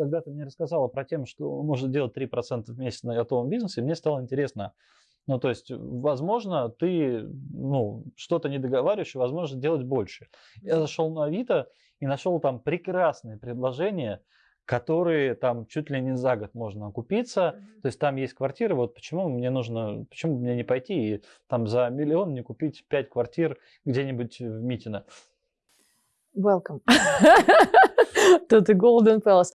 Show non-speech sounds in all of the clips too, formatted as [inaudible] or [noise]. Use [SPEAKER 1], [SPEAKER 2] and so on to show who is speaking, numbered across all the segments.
[SPEAKER 1] когда ты мне рассказала про тем, что можно делать 3% в месяц на готовом бизнесе, мне стало интересно, ну, то есть, возможно, ты, ну, что-то не договариваешь, возможно, делать больше. Я зашел на Авито и нашел там прекрасные предложения, которые там чуть ли не за год можно окупиться. Mm-hmm. То есть там есть квартиры, вот почему мне нужно, почему мне не пойти и там за миллион не купить пять квартир где-нибудь в Митино.
[SPEAKER 2] Welcome [laughs] to the Golden Palace.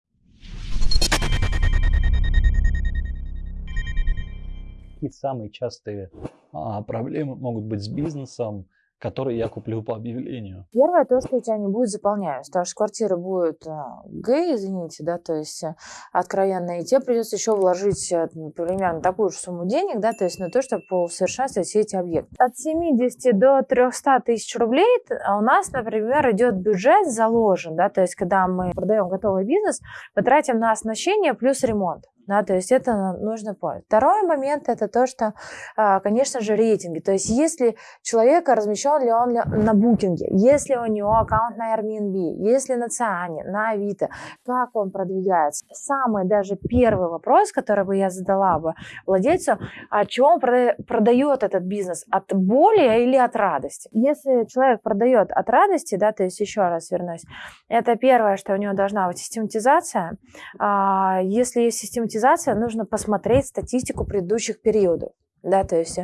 [SPEAKER 1] Какие самые частые а, проблемы могут быть с бизнесом, который я куплю по объявлению.
[SPEAKER 2] Первое, то, что у тебя не будет заполняемость, потому что квартира будет а, гей, извините, да, то есть э, откровенно, и тебе придется еще вложить э, примерно такую же сумму денег, да, то есть на то, чтобы усовершенствовать все эти объекты. От 70 до 300 тысяч рублей у нас, например, идет бюджет заложен, да, то есть когда мы продаем готовый бизнес, мы тратим на оснащение плюс ремонт. Да, то есть это нужно помнить. Второй момент это то, что, а, конечно же, рейтинги. То есть если человека размещен ли он на букинге, если у него аккаунт на Airbnb, если на Циане, на Авито, как он продвигается. Самый даже первый вопрос, который бы я задала бы владельцу, а чего он продает этот бизнес? От боли или от радости? Если человек продает от радости, да, то есть еще раз вернусь, это первое, что у него должна быть систематизация. А, если есть систематизация, монетизация, нужно посмотреть статистику предыдущих периодов. Да, то есть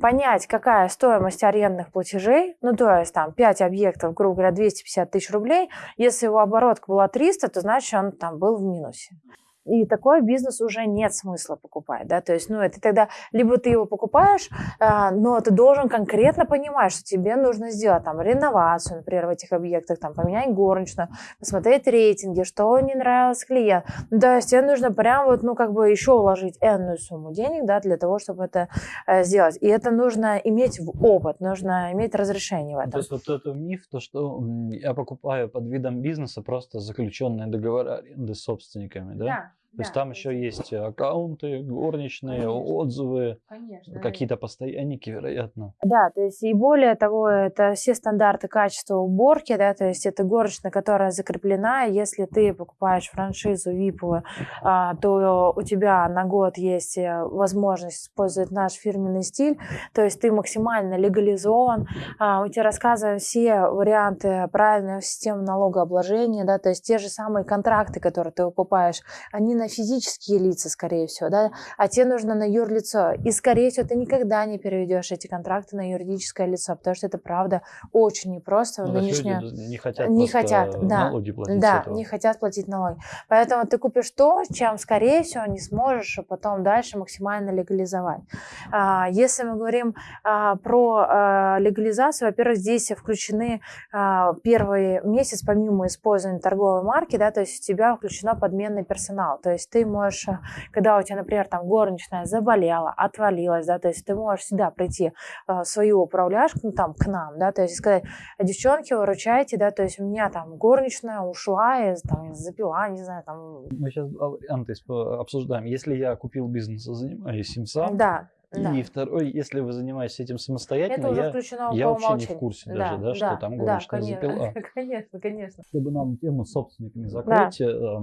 [SPEAKER 2] понять, какая стоимость арендных платежей, ну, то есть там 5 объектов, грубо говоря, 250 тысяч рублей, если его оборотка была 300, то значит он там был в минусе. И такой бизнес уже нет смысла покупать, да, то есть, ну, это тогда либо ты его покупаешь, э, но ты должен конкретно понимать, что тебе нужно сделать там реновацию, например, в этих объектах, там, поменять горничную, посмотреть рейтинги, что не нравилось клиенту. Ну, то есть тебе нужно прям вот, ну, как бы еще вложить энную сумму денег, да, для того, чтобы это э, сделать. И это нужно иметь в опыт, нужно иметь разрешение в этом.
[SPEAKER 1] То есть вот это миф, то, что я покупаю под видом бизнеса просто заключенные договоры аренды с собственниками, да?
[SPEAKER 2] Да.
[SPEAKER 1] То есть там еще есть аккаунты, горничные, Конечно. отзывы, какие-то постоянники, вероятно.
[SPEAKER 2] Да, то есть и более того, это все стандарты качества уборки, да, то есть это горничная, которая закреплена. Если ты покупаешь франшизу VIP, а, то у тебя на год есть э, возможность использовать наш фирменный стиль, то есть ты максимально легализован. А, мы тебе рассказываем все варианты правильной системы налогообложения, да, то есть те же самые контракты, которые ты покупаешь, они на физические лица, скорее всего, да, а тебе нужно на юрлицо. И, скорее всего, ты никогда не переведешь эти контракты на юридическое лицо, потому что это, правда, очень непросто.
[SPEAKER 1] Ну, нынешнее... не хотят,
[SPEAKER 2] не хотят да,
[SPEAKER 1] налоги платить
[SPEAKER 2] Да, не хотят платить налоги. Поэтому ты купишь то, чем, скорее всего, не сможешь потом дальше максимально легализовать. А, если мы говорим а, про а, легализацию, во-первых, здесь включены первый месяц, помимо использования торговой марки, да, то есть у тебя включено подменный персонал. То есть ты можешь, э, когда у тебя, например, там горничная заболела, отвалилась, да, то есть ты можешь всегда прийти в э, свою управляшку, ну, там, к нам, да, то есть сказать, девчонки, выручайте, да, то есть у меня там горничная ушла, и, там, запила, не знаю, там...
[SPEAKER 1] Мы сейчас варианты обсуждаем. Если я купил бизнес, занимаюсь им сам,
[SPEAKER 2] да. Да.
[SPEAKER 1] И второй, если вы занимаетесь этим самостоятельно, я, я вообще не в курсе да, даже, да, да, что там горничная да, конечно, запила. [laughs]
[SPEAKER 2] Конечно, конечно.
[SPEAKER 1] Чтобы нам тему с собственниками закрыть, да. э,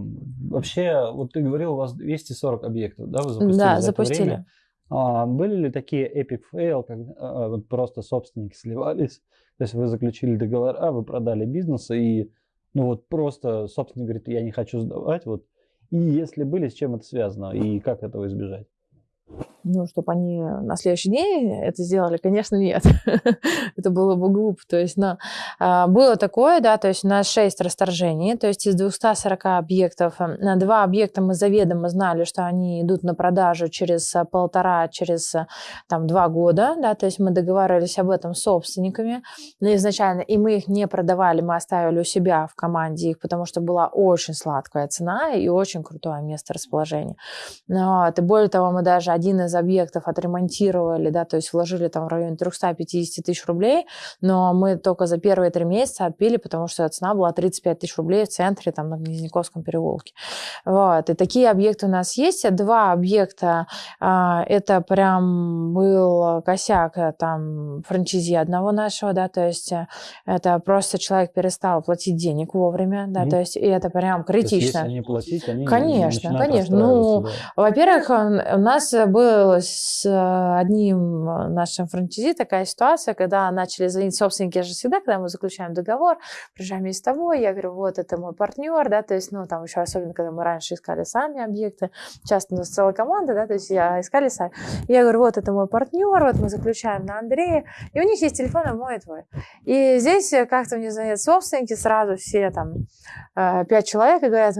[SPEAKER 1] вообще, вот ты говорил, у вас 240 объектов, да, вы запустили
[SPEAKER 2] Да,
[SPEAKER 1] за
[SPEAKER 2] запустили.
[SPEAKER 1] время. А, были ли такие epic fail, когда а, вот просто собственники сливались, то есть вы заключили договора, вы продали бизнес, и ну вот просто собственник говорит, я не хочу сдавать, вот, и если были, с чем это связано, и как этого избежать?
[SPEAKER 2] Ну, чтобы они на следующий день это сделали, конечно, нет. [laughs] это было бы глупо. То есть, на, а, было такое, да, то есть у нас 6 расторжений, то есть из 240 объектов, э, на два объекта мы заведомо знали, что они идут на продажу через э, полтора, через э, там два года, да, то есть мы договаривались об этом с собственниками изначально, и мы их не продавали, мы оставили у себя в команде их, потому что была очень сладкая цена и очень крутое место расположения. Вот. И более того, мы даже один из из объектов отремонтировали, да, то есть вложили там в районе 350 тысяч рублей, но мы только за первые три месяца отпили, потому что цена была 35 тысяч рублей в центре, там, на Гнезняковском переулке. Вот. И такие объекты у нас есть. Два объекта, а, это прям был косяк э, там франчизи одного нашего, да, то есть э, это просто человек перестал платить денег вовремя, да, mm. то есть и это прям критично. То есть, если
[SPEAKER 1] не платить, они
[SPEAKER 2] Конечно, конечно. Ну, да. во-первых, у нас был с одним нашим франчизи такая ситуация, когда начали звонить собственники, я же всегда, когда мы заключаем договор, приезжаем с тобой, я говорю, вот это мой партнер, да, то есть, ну, там еще особенно, когда мы раньше искали сами объекты, часто у нас целая команда, да, то есть я искали сами. Я говорю, вот это мой партнер, вот мы заключаем на Андрея, и у них есть телефон, а мой и твой. И здесь как-то мне звонят собственники, сразу все там э, пять человек и говорят,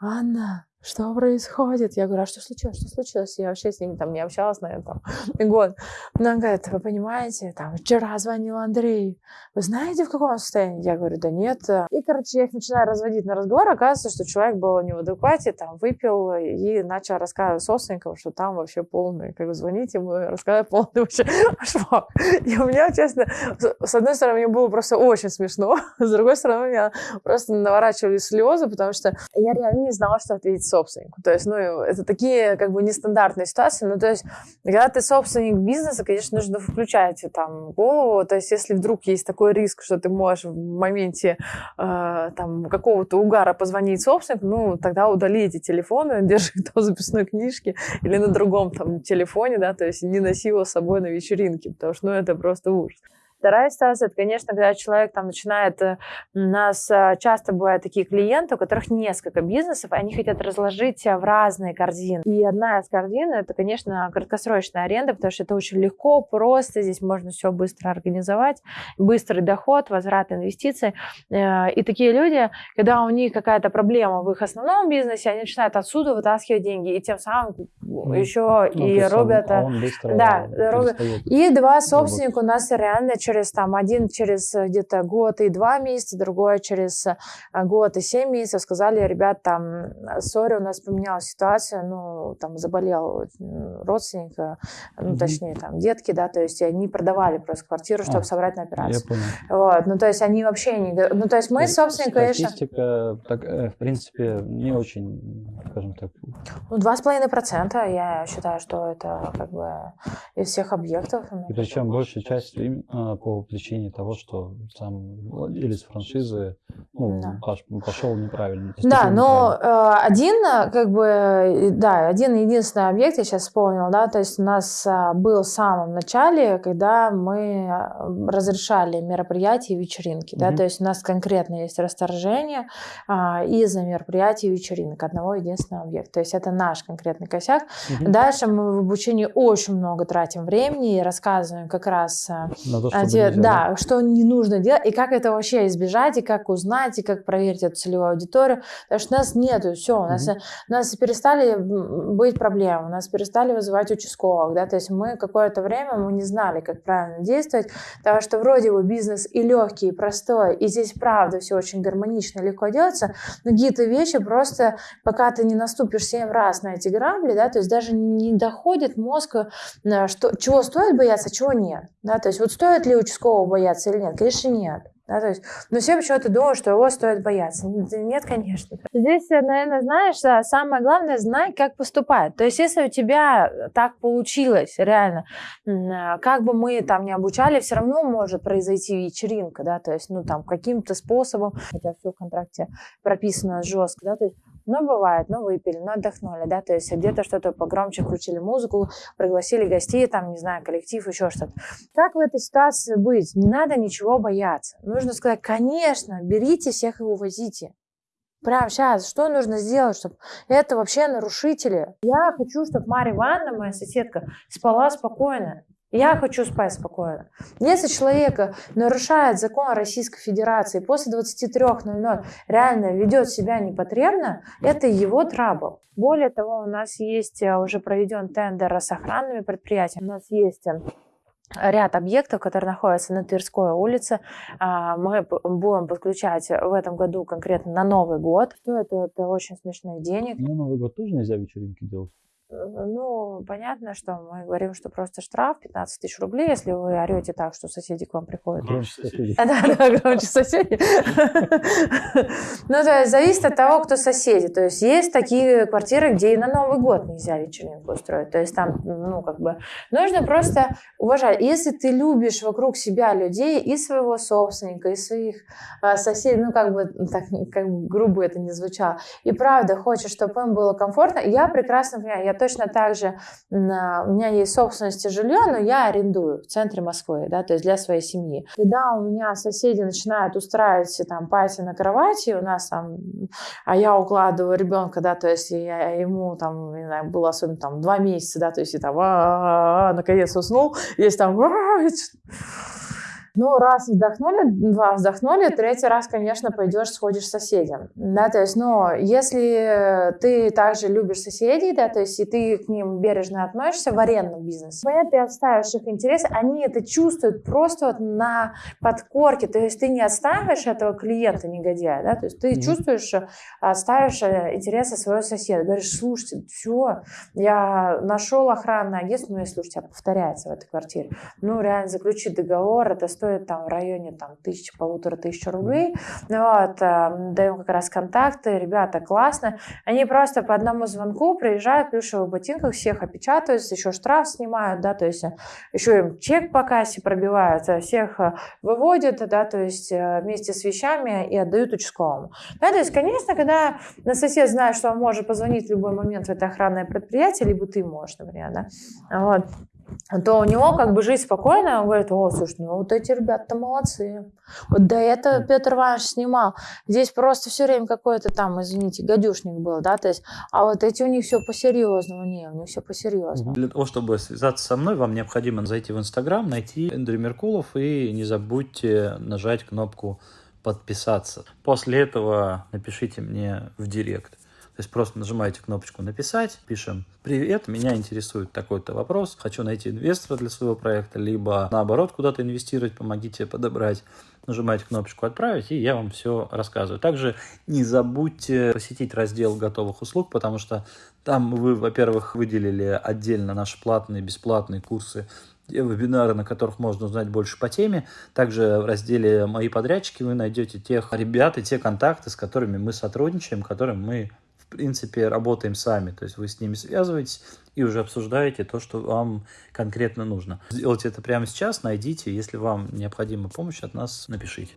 [SPEAKER 2] Анна, что происходит? Я говорю, а что случилось, что случилось? Я вообще с ним там не общалась, наверное, там [laughs] год. Но он говорит, вы понимаете, там вчера звонил Андрей, вы знаете, в каком состоянии? Я говорю, да нет. И, короче, я их начинаю разводить на разговор, оказывается, что человек был не в адеквате, там, выпил и начал рассказывать собственникам, что там вообще полный, как бы звонить ему, рассказать полный вообще [laughs] шмак. И у меня, честно, с одной стороны, мне было просто очень смешно, [laughs] с другой стороны, у меня просто наворачивались слезы, потому что я реально не знала, что ответить собственнику. То есть, ну, это такие как бы нестандартные ситуации. Ну, то есть, когда ты собственник бизнеса, конечно, нужно включать там голову. То есть, если вдруг есть такой риск, что ты можешь в моменте э, там какого-то угара позвонить собственнику, ну, тогда удали эти телефоны, держи в [laughs] записной книжке или на другом там телефоне, да, то есть не носи его с собой на вечеринке, потому что, ну, это просто ужас. Вторая ситуация, это, конечно, когда человек там начинает... Э, у нас э, часто бывают такие клиенты, у которых несколько бизнесов, они хотят разложить в разные корзины. И одна из корзин, это, конечно, краткосрочная аренда, потому что это очень легко, просто, здесь можно все быстро организовать, быстрый доход, возврат инвестиций. Э, и такие люди, когда у них какая-то проблема в их основном бизнесе, они начинают отсюда вытаскивать деньги, и тем самым ну, еще ну, и робят... Он, он да, робят. И два собственника у нас реально через там один через э, где-то год и два месяца, другой через э, год и семь месяцев сказали, ребят, там, сори, у нас поменялась ситуация, ну, там, заболел родственник, ну, mm-hmm. точнее, там, детки, да, то есть они продавали просто квартиру, чтобы а, собрать на операцию. Я понял. Вот, ну, то есть они вообще не... Ну, то есть мы, собственно,
[SPEAKER 1] конечно... Статистика, так, э, в принципе, не очень, скажем так...
[SPEAKER 2] Ну, два с половиной процента, я считаю, что это как бы из всех объектов.
[SPEAKER 1] И причем большая часть по причине того, что сам владелец франшизы ну, да. пошел неправильно.
[SPEAKER 2] Да, но э, один, э, как бы, да, один единственный объект, я сейчас вспомнила, да, то есть у нас э, был в самом начале, когда мы э, разрешали мероприятия и вечеринки, да, то есть у нас конкретно есть расторжение э, из-за мероприятий и вечеринок одного единственного объекта, то есть это наш конкретный косяк. Угу. Дальше мы в обучении очень много тратим времени и рассказываем как раз э,
[SPEAKER 1] На то, нельзя,
[SPEAKER 2] да, да, что не нужно делать, и как это вообще избежать, и как узнать, и как проверить эту целевую аудиторию. Потому что у нас нету, все, у нас, mm у нас перестали быть проблемы, у нас перестали вызывать участковых, да, то есть мы какое-то время мы не знали, как правильно действовать, потому что вроде бы бизнес и легкий, и простой, и здесь правда все очень гармонично, легко делается, но какие-то вещи просто, пока ты не наступишь семь раз на эти грабли, да, то есть даже не доходит мозг, э, что, чего стоит бояться, а чего нет, да, то есть вот стоит ли участкового бояться или нет? Конечно, нет. Да, то есть, но все почему-то думают, что его стоит бояться. Нет, конечно. Здесь, наверное, знаешь, самое главное, знай, как поступать. То есть, если у тебя так получилось, реально, как бы мы там не обучали, все равно может произойти вечеринка, да, то есть, ну, там, каким-то способом, хотя все в контракте прописано жестко, да, то есть, но бывает, ну выпили, ну отдохнули, да, то есть где-то что-то погромче включили музыку, пригласили гостей, там, не знаю, коллектив, еще что-то. Как в этой ситуации быть? Не надо ничего бояться. Нужно сказать, конечно, берите всех и увозите. Прямо сейчас, что нужно сделать, чтобы это вообще нарушители? Я хочу, чтобы Марья Ивановна, моя соседка, спала спокойно. Я хочу спать спокойно. Если человек нарушает закон Российской Федерации после 23.00 реально ведет себя непотребно, это его трабл. Более того, у нас есть э, уже проведен тендер с охранными предприятиями. У нас есть э, ряд объектов, которые находятся на Тверской улице. А, мы будем подключать в этом году конкретно на Новый год. Что это? Это очень смешных денег.
[SPEAKER 1] На Новый год тоже нельзя вечеринки делать?
[SPEAKER 2] Ну, понятно, что мы говорим, что просто штраф 15 тысяч рублей, если вы орете так, что соседи к вам приходят.
[SPEAKER 1] Громче соседей.
[SPEAKER 2] Да, да, громче соседи. Ну, то есть зависит от того, кто соседи. То есть есть такие квартиры, где и на Новый год нельзя вечеринку устроить. То есть там, ну, как бы, нужно просто уважать. Если ты любишь вокруг себя людей и своего собственника, и своих а, соседей, ну, как бы, так, как грубо это не звучало, и правда хочешь, чтобы им было комфортно, я прекрасно понимаю, я точно так же, у меня есть собственность и жилье, но я арендую в центре Москвы, да, то есть для своей семьи. Когда у меня соседи начинают устраивать там пати на кровати, у нас там, а я укладываю ребенка, да, то есть я ему там, не знаю, было особенно там два месяца, да, то есть и там, наконец уснул, есть там, ну, раз вздохнули, два вздохнули, третий раз, конечно, пойдешь, сходишь с соседям. Да, то есть, ну, если ты также любишь соседей, да, то есть, и ты к ним бережно относишься в арендном бизнесе, понятно, ты отставишь их интересы, они это чувствуют просто вот на подкорке, то есть, ты не отставишь этого клиента негодяя, да, то есть, ты mm-hmm. чувствуешь, отставишь э, интересы своего соседа, говоришь, слушайте, все, я нашел охранное агентство, ну, если уж тебя повторяется в этой квартире, ну, реально заключить договор, это стоит там в районе там тысячи, полутора тысяч рублей. Вот, эм, даем как раз контакты, ребята классно. Они просто по одному звонку приезжают в плюшевых ботинках, всех опечатываются, еще штраф снимают, да, то есть э, еще им чек по кассе пробивают, э, всех э, выводят, да, то есть вместе с вещами и отдают участковому. Да, то есть, конечно, когда на сосед знает, что он может позвонить в любой момент в это охранное предприятие, либо ты можешь, например, да, вот, то у него как бы жизнь спокойная, он говорит, о, слушай, ну вот эти ребята молодцы. Вот до этого Петр Иванович снимал. Здесь просто все время какой-то там, извините, гадюшник был, да, то есть, а вот эти у них все по-серьезному, не, у них все по-серьезному.
[SPEAKER 1] Для того, чтобы связаться со мной, вам необходимо зайти в Инстаграм, найти Эндрю Меркулов и не забудьте нажать кнопку подписаться. После этого напишите мне в директ. То есть просто нажимаете кнопочку «Написать», пишем «Привет, меня интересует такой-то вопрос, хочу найти инвестора для своего проекта», либо наоборот куда-то инвестировать, помогите подобрать. Нажимаете кнопочку «Отправить», и я вам все рассказываю. Также не забудьте посетить раздел готовых услуг, потому что там вы, во-первых, выделили отдельно наши платные, бесплатные курсы вебинары, на которых можно узнать больше по теме. Также в разделе «Мои подрядчики» вы найдете тех ребят и те контакты, с которыми мы сотрудничаем, которым мы принципе, работаем сами. То есть вы с ними связываетесь и уже обсуждаете то, что вам конкретно нужно. Сделайте это прямо сейчас, найдите. Если вам необходима помощь от нас, напишите.